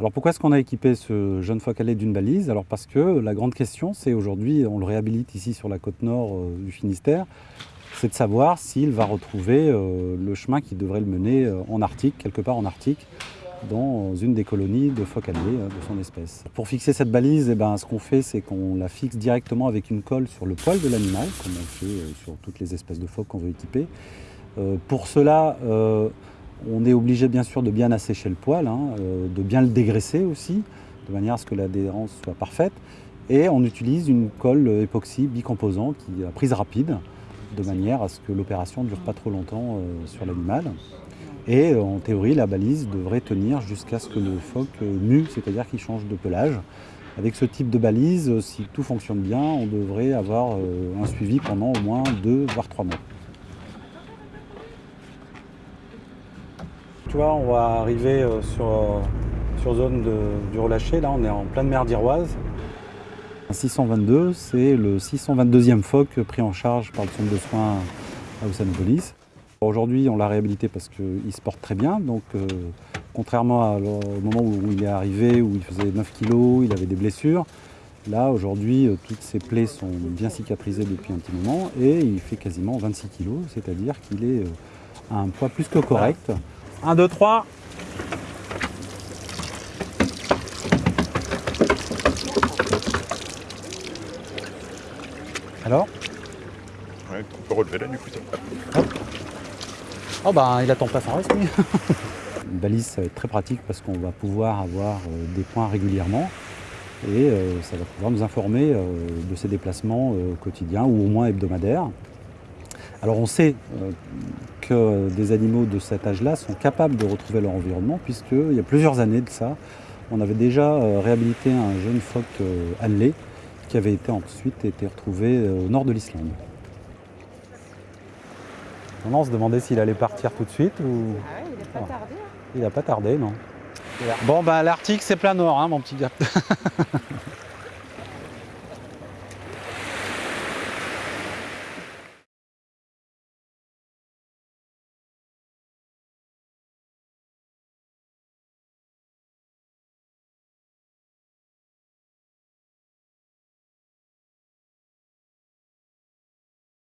Alors pourquoi est-ce qu'on a équipé ce jeune phoque allé d'une balise? Alors parce que la grande question, c'est aujourd'hui, on le réhabilite ici sur la côte nord euh, du Finistère, c'est de savoir s'il va retrouver euh, le chemin qui devrait le mener euh, en Arctique, quelque part en Arctique, dans une des colonies de phoques de son espèce. Pour fixer cette balise, eh ben, ce qu'on fait, c'est qu'on la fixe directement avec une colle sur le poil de l'animal, comme on fait sur toutes les espèces de phoques qu'on veut équiper. pour cela, on est obligé bien sûr de bien assécher le poil, hein, euh, de bien le dégraisser aussi, de manière à ce que l'adhérence soit parfaite. Et on utilise une colle époxy bicomposant qui a prise rapide, de manière à ce que l'opération ne dure pas trop longtemps euh, sur l'animal. Et euh, en théorie, la balise devrait tenir jusqu'à ce que le phoque mue, c'est-à-dire qu'il change de pelage. Avec ce type de balise, si tout fonctionne bien, on devrait avoir un suivi pendant au moins deux voire trois mois. On va arriver euh, sur, euh, sur zone du relâché. Là, on est en pleine mer d'Iroise. 622, c'est le 622e phoque pris en charge par le centre de soins à Oussanopolis. Aujourd'hui, on l'a réhabilité parce qu'il se porte très bien. Donc, euh, contrairement au moment où il est arrivé, où il faisait 9 kg, il avait des blessures. Là, aujourd'hui, toutes ses plaies sont bien cicatrisées depuis un petit moment et il fait quasiment 26 kg, c'est-à-dire qu'il est à un poids plus que correct. 1, 2, 3. Alors Ouais, on peut relever là du coup. Hop. Oh bah il attend pas sans reste Une balise ça va être très pratique parce qu'on va pouvoir avoir euh, des points régulièrement et euh, ça va pouvoir nous informer euh, de ses déplacements quotidiens ou au moins hebdomadaires. Alors on sait euh, que des animaux de cet âge-là sont capables de retrouver leur environnement puisqu'il y a plusieurs années de ça, on avait déjà euh, réhabilité un jeune phoque euh, allé qui avait été ensuite été retrouvé au nord de l'Islande. On se demandait s'il allait partir tout de suite ou... Ah ouais, il n'a pas tardé. Hein. Il n'a pas tardé, non. Bon, bah l'Arctique, c'est plein nord, hein, mon petit gars.